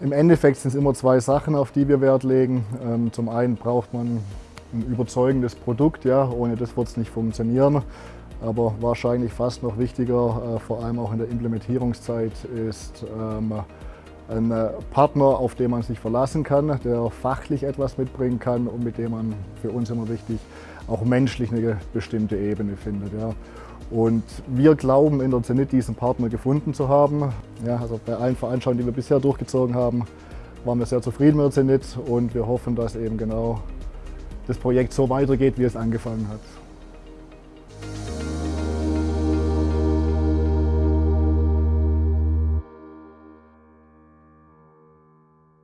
Im Endeffekt sind es immer zwei Sachen, auf die wir Wert legen. Ähm, zum einen braucht man ein überzeugendes Produkt, ja, ohne das wird es nicht funktionieren. Aber wahrscheinlich fast noch wichtiger, äh, vor allem auch in der Implementierungszeit, ist ähm, ein äh, Partner, auf den man sich verlassen kann, der fachlich etwas mitbringen kann und mit dem man, für uns immer wichtig, auch menschlich eine bestimmte Ebene findet. Ja. Und wir glauben in der Zenit diesen Partner gefunden zu haben. Ja, also bei allen Veranstaltungen, die wir bisher durchgezogen haben, waren wir sehr zufrieden mit der Zenit und wir hoffen, dass eben genau das Projekt so weitergeht, wie es angefangen hat.